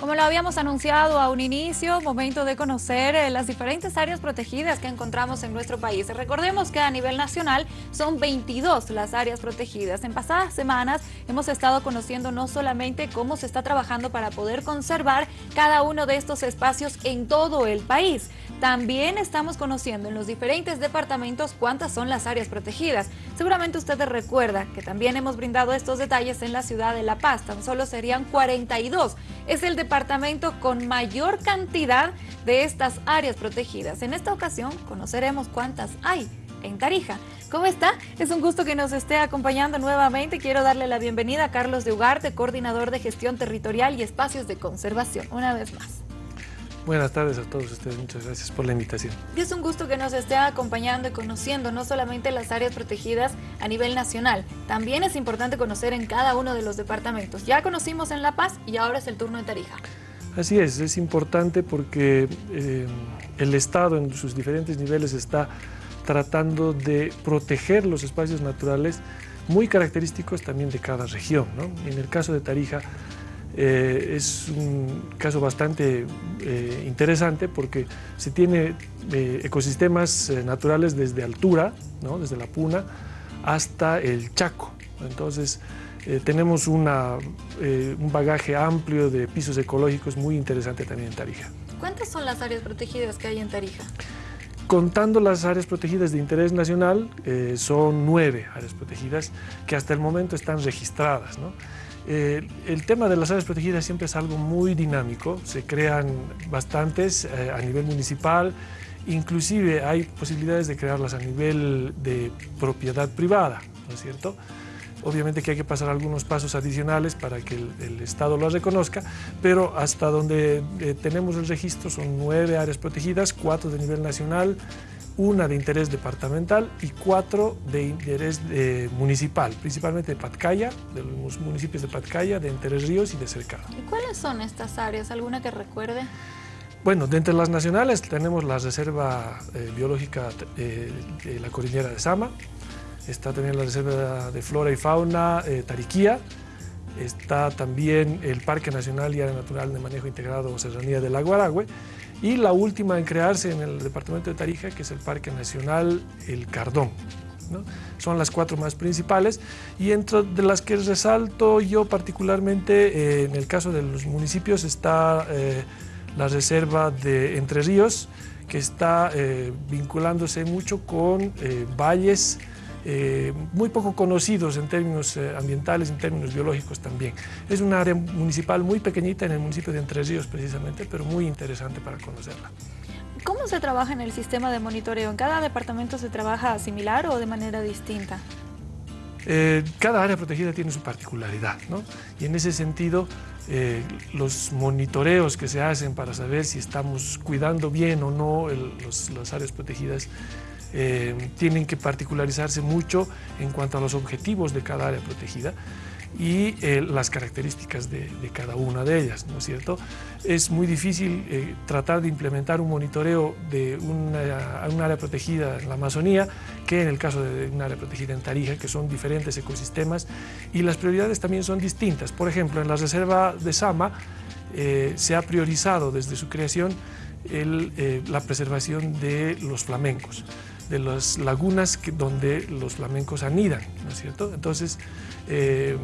Como lo habíamos anunciado a un inicio, momento de conocer eh, las diferentes áreas protegidas que encontramos en nuestro país. Recordemos que a nivel nacional son 22 las áreas protegidas. En pasadas semanas hemos estado conociendo no solamente cómo se está trabajando para poder conservar cada uno de estos espacios en todo el país, también estamos conociendo en los diferentes departamentos cuántas son las áreas protegidas. Seguramente usted recuerda que también hemos brindado estos detalles en la ciudad de La Paz, tan solo serían 42. Es el departamento con mayor cantidad de estas áreas protegidas. En esta ocasión conoceremos cuántas hay en Tarija. ¿Cómo está? Es un gusto que nos esté acompañando nuevamente. Quiero darle la bienvenida a Carlos de Ugarte, coordinador de gestión territorial y espacios de conservación, una vez más. Buenas tardes a todos ustedes, muchas gracias por la invitación. Y es un gusto que nos esté acompañando y conociendo no solamente las áreas protegidas a nivel nacional, también es importante conocer en cada uno de los departamentos. Ya conocimos en La Paz y ahora es el turno de Tarija. Así es, es importante porque eh, el Estado en sus diferentes niveles está tratando de proteger los espacios naturales muy característicos también de cada región. ¿no? En el caso de Tarija, eh, es un caso bastante eh, interesante porque se tiene eh, ecosistemas naturales desde altura, ¿no? desde la Puna, hasta el Chaco. Entonces, tenemos una, un bagaje amplio de pisos ecológicos muy interesante también en Tarija. ¿Cuántas son las áreas protegidas que hay en Tarija? Contando las áreas protegidas de interés nacional, son nueve áreas protegidas que hasta el momento están registradas. ¿no? Eh, el tema de las áreas protegidas siempre es algo muy dinámico, se crean bastantes eh, a nivel municipal, inclusive hay posibilidades de crearlas a nivel de propiedad privada, ¿no es cierto? Obviamente que hay que pasar algunos pasos adicionales para que el, Estado lo reconozca, pero hasta donde eh, tenemos el registro son nueve áreas protegidas, cuatro de nivel nacional, una de interés departamental y cuatro de interés eh, municipal, principalmente de Patcaya, de los municipios de Patcaya, de Entre Ríos y de Cercado. ¿Y cuáles son estas áreas? ¿Alguna que recuerde? Bueno, de entre las nacionales tenemos la Reserva eh, Biológica eh, de la Cordillera de Sama, está también la Reserva de Flora y Fauna Tariquía, está también el Parque Nacional y Área Natural de Manejo Integrado Serranía del Lago Aragüe y la última en crearse en el departamento de Tarija, que es el Parque Nacional El Cardón. Son las cuatro más principales y entre de las que resalto yo particularmente, eh, en el caso de los municipios, está eh, la reserva de Entre Ríos, que está eh, vinculándose mucho con valles eh, muy poco conocidos en términos eh, ambientales, en términos biológicos también. Es una área municipal muy pequeñita en el municipio de Entre Ríos precisamente, pero muy interesante para conocerla. ¿Cómo se trabaja en el sistema de monitoreo? ¿En cada departamento se trabaja similar o de manera distinta? Eh, cada área protegida tiene su particularidad, ¿no? Y en ese sentido, los monitoreos que se hacen para saber si estamos cuidando bien o no las áreas protegidas eh, tienen que particularizarse mucho en cuanto a los objetivos de cada área protegida y eh, las características de, cada una de ellas, ¿no es cierto? Es muy difícil eh, tratar de implementar un monitoreo de una, una, área protegida en la Amazonía que en el caso de un área protegida en Tarija, que son diferentes ecosistemas y las prioridades también son distintas. Por ejemplo, en la reserva de Sama se ha priorizado desde su creación la preservación de los flamencos de las lagunas donde los flamencos anidan, ¿no es cierto? Entonces, eh,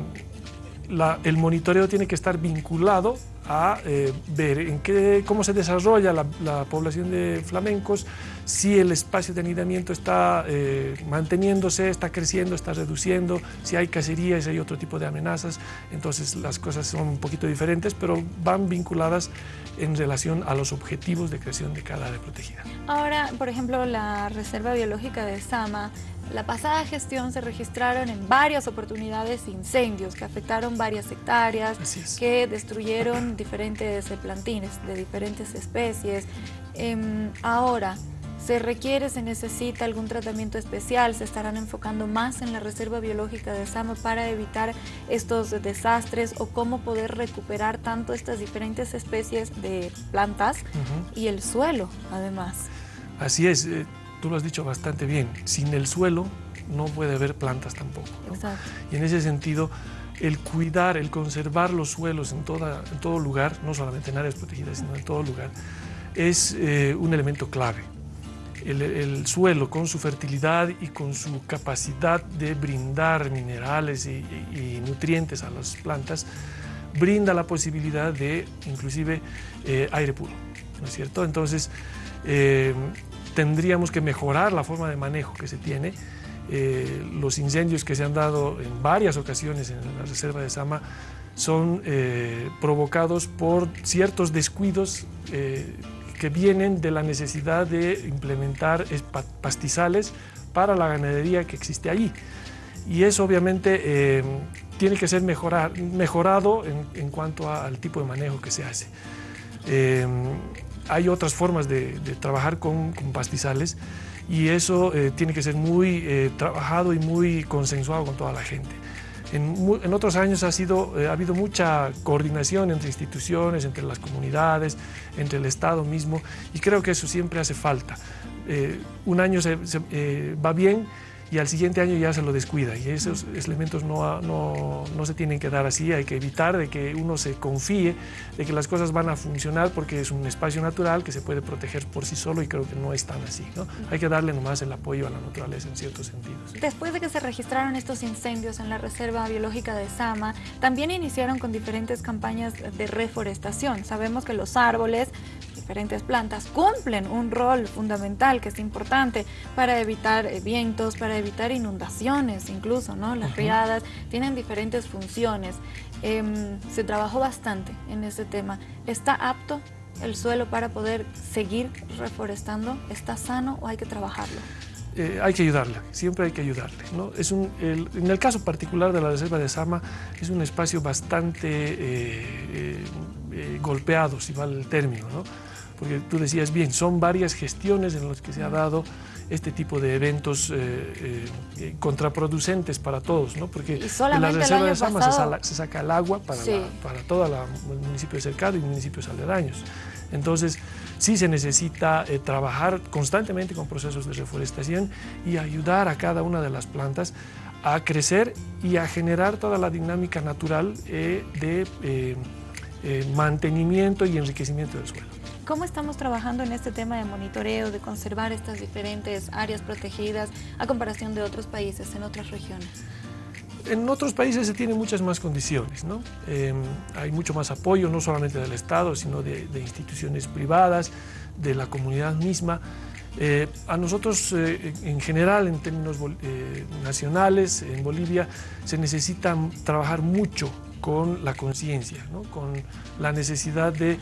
el monitoreo tiene que estar vinculado a eh, ver en qué, cómo se desarrolla la, población de flamencos, si el espacio de anidamiento está eh, manteniéndose, está creciendo, está reduciendo, si hay cacería, si hay otro tipo de amenazas, entonces las cosas son un poquito diferentes, pero van vinculadas en relación a los objetivos de creación de cada área protegida. Ahora, por ejemplo, la Reserva Biológica de Sama, la pasada gestión se registraron en varias oportunidades incendios que afectaron varias hectáreas, que destruyeron diferentes plantines de diferentes especies. Em, ahora, ¿se requiere, se necesita algún tratamiento especial? ¿Se estarán enfocando más en la Reserva Biológica de Sama para evitar estos desastres o cómo poder recuperar tanto estas diferentes especies de plantas y el suelo, además? Así es. Eh, tú lo has dicho bastante bien, sin el suelo no puede haber plantas tampoco. Y en ese sentido, el cuidar, el conservar los suelos en, toda, en todo lugar, no solamente en áreas protegidas, sino en todo lugar, es eh, un elemento clave. El, suelo con su fertilidad y con su capacidad de brindar minerales y, nutrientes a las plantas, brinda la posibilidad de inclusive eh, aire puro, ¿no es cierto? Entonces, eh, tendríamos que mejorar la forma de manejo que se tiene eh, los incendios que se han dado en varias ocasiones en la reserva de Sama son eh, provocados por ciertos descuidos eh, que vienen de la necesidad de implementar pastizales para la ganadería que existe allí. Y eso obviamente tiene que ser mejorado en, cuanto al tipo de manejo que se hace. hay otras formas de, trabajar con pastizales y eso eh, tiene que ser muy eh, trabajado y muy consensuado con toda la gente. En, otros años ha, sido, eh, ha habido mucha coordinación entre instituciones, entre las comunidades, entre el Estado mismo y creo que eso siempre hace falta. un año se, va bien y al siguiente año ya se lo descuida y esos elementos no, no, no, se tienen que dar así, hay que evitar de que uno se confíe de que las cosas van a funcionar porque es un espacio natural que se puede proteger por sí solo y creo que no es tan así, ¿no? Hay que darle nomás el apoyo a la naturaleza en ciertos sentidos. Después de que se registraron estos incendios en la Reserva Biológica de Sama, también iniciaron con diferentes campañas de reforestación. Sabemos que los árboles diferentes plantas cumplen un rol fundamental que es importante para evitar eh, vientos, para evitar inundaciones incluso, ¿no? Las riadas tienen diferentes funciones. Em, se trabajó bastante en ese tema. ¿Está apto el suelo para poder seguir reforestando? ¿Está sano o hay que trabajarlo? Eh, hay que ayudarle, siempre hay que ayudarle. ¿no? Es un, en el caso particular de la Reserva de Sama, es un espacio bastante eh, golpeado, si vale el término. ¿no? Porque tú decías bien, son varias gestiones en las que se ha dado este tipo de eventos eh, eh, contraproducentes para todos, ¿no? porque en la reserva de Sama se, saca el agua para, para todo el municipio de Cercado y municipios aledaños. Entonces, sí se necesita eh, trabajar constantemente con procesos de reforestación y ayudar a cada una de las plantas a crecer y a generar toda la dinámica natural de mantenimiento y enriquecimiento del suelo. ¿Cómo estamos trabajando en este tema de monitoreo, de conservar estas diferentes áreas protegidas a comparación de otros países, en otras regiones? En otros países se tienen muchas más condiciones, ¿no? Em, hay mucho más apoyo, no solamente del Estado, sino de, instituciones privadas, de la comunidad misma. Eh, a nosotros, eh, en general, en términos eh, nacionales, en Bolivia, se necesita trabajar mucho con la conciencia, ¿no? con la necesidad de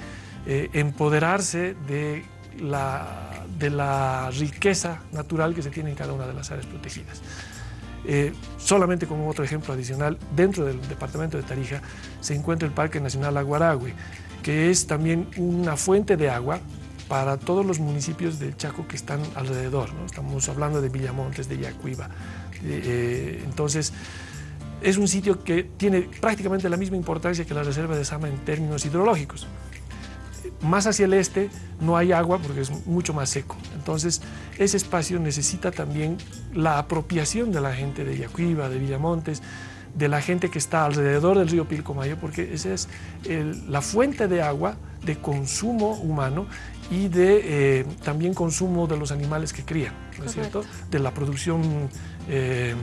eh, empoderarse de la, de la riqueza natural que se tiene en cada una de las áreas protegidas. Eh, solamente como otro ejemplo adicional, dentro del departamento de Tarija se encuentra el Parque Nacional Aguaragüe, que es también una fuente de agua para todos los municipios del Chaco que están alrededor. ¿no? Estamos hablando de Villamontes, de Yacuiba. Eh, entonces, es un sitio que tiene prácticamente la misma importancia que la reserva de Sama en términos hidrológicos más hacia el este no hay agua porque es mucho más seco. Entonces, ese espacio necesita también la apropiación de la gente de Yacuiba, de Villamontes, de la gente que está alrededor del río Pilcomayo, porque esa es la fuente de agua de consumo humano y de eh, también consumo de los animales que crían, ¿no es cierto? De la producción eh,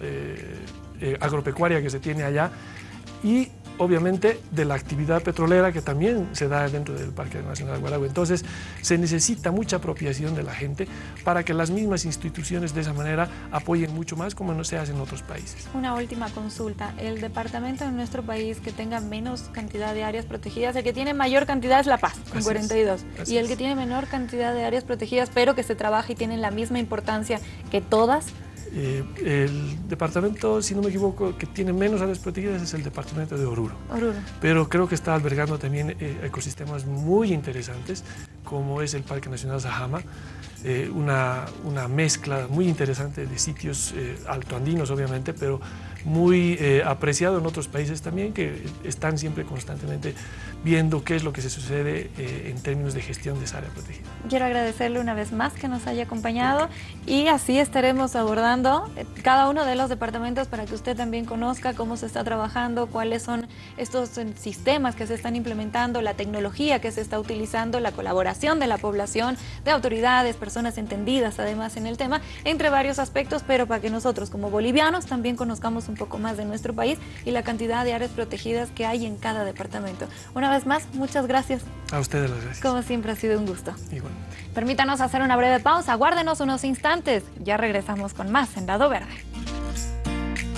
eh, agropecuaria que se tiene allá y obviamente de la actividad petrolera que también se da dentro del Parque Nacional Guaragua. Entonces se necesita mucha apropiación de la gente para que las mismas instituciones de esa manera apoyen mucho más como no se hace en otros países. Una última consulta, el departamento en nuestro país que tenga menos cantidad de áreas protegidas, el que tiene mayor cantidad es La Paz, con 42, y el que tiene menor cantidad de áreas protegidas, pero que se trabaja y tienen la misma importancia que todas, eh, el departamento, si no me equivoco, que tiene menos áreas protegidas es el departamento de Oruro. Oruro. Pero creo que está albergando también eh, ecosistemas muy interesantes, como es el Parque Nacional Sajama, eh, una, una, mezcla muy interesante de sitios altoandinos, obviamente, pero muy eh, apreciado en otros países también, que están siempre constantemente viendo qué es lo que se sucede eh, en términos de gestión de esa área protegida. Quiero agradecerle una vez más que nos haya acompañado y así estaremos abordando eh, cada uno de los departamentos para que usted también conozca cómo se está trabajando, cuáles son estos sistemas que se están implementando, la tecnología que se está utilizando, la colaboración de la población, de autoridades, personas entendidas además en el tema, entre varios aspectos, pero para que nosotros como bolivianos también conozcamos un poco más de nuestro país y la cantidad de áreas protegidas que hay en cada departamento. Una vez más, muchas gracias. A ustedes las gracias. Como siempre ha sido un gusto. Igual. Permítanos hacer una breve pausa, guárdenos unos instantes. Ya regresamos con más en Dado Verde.